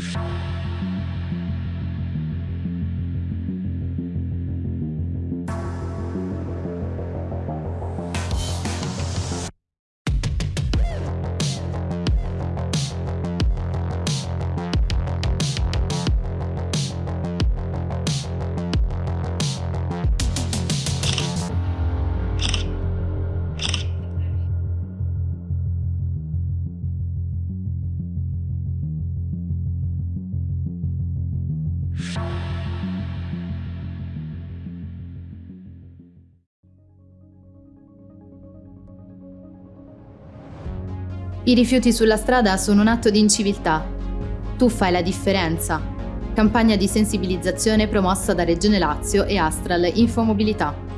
Mm-hmm. I rifiuti sulla strada sono un atto di inciviltà. Tu fai la differenza. Campagna di sensibilizzazione promossa da Regione Lazio e Astral Infomobilità.